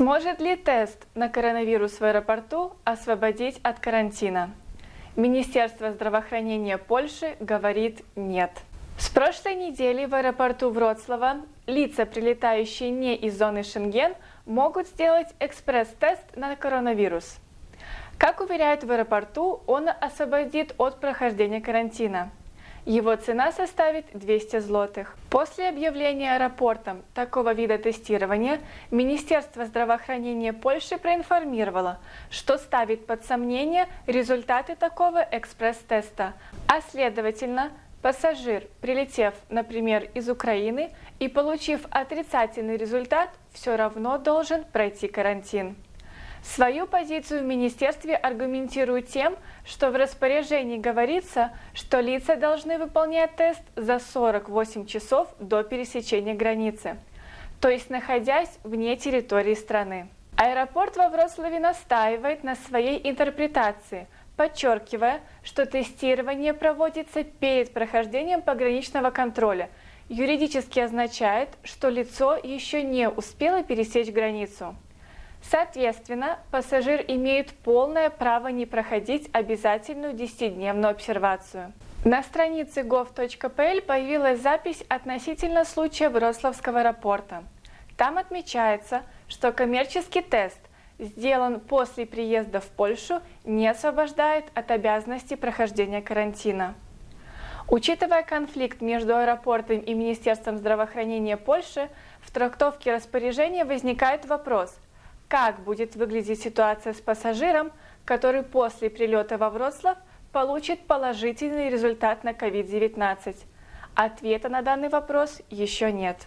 Сможет ли тест на коронавирус в аэропорту освободить от карантина? Министерство здравоохранения Польши говорит нет. С прошлой недели в аэропорту Вроцлава лица, прилетающие не из зоны Шенген, могут сделать экспресс-тест на коронавирус. Как уверяют в аэропорту, он освободит от прохождения карантина. Его цена составит 200 злотых. После объявления аэропортом такого вида тестирования Министерство здравоохранения Польши проинформировало, что ставит под сомнение результаты такого экспресс-теста, а следовательно, Пассажир, прилетев, например, из Украины и получив отрицательный результат, все равно должен пройти карантин. Свою позицию в министерстве аргументируют тем, что в распоряжении говорится, что лица должны выполнять тест за 48 часов до пересечения границы, то есть находясь вне территории страны. Аэропорт во Вроцлаве настаивает на своей интерпретации, подчеркивая, что тестирование проводится перед прохождением пограничного контроля. Юридически означает, что лицо еще не успело пересечь границу. Соответственно, пассажир имеет полное право не проходить обязательную 10-дневную обсервацию. На странице gov.pl появилась запись относительно случая Вроцлавского аэропорта. Там отмечается, что коммерческий тест, сделан после приезда в Польшу, не освобождает от обязанности прохождения карантина. Учитывая конфликт между аэропортом и Министерством здравоохранения Польши, в трактовке распоряжения возникает вопрос – как будет выглядеть ситуация с пассажиром, который после прилета во Вроцлав получит положительный результат на COVID-19? Ответа на данный вопрос еще нет.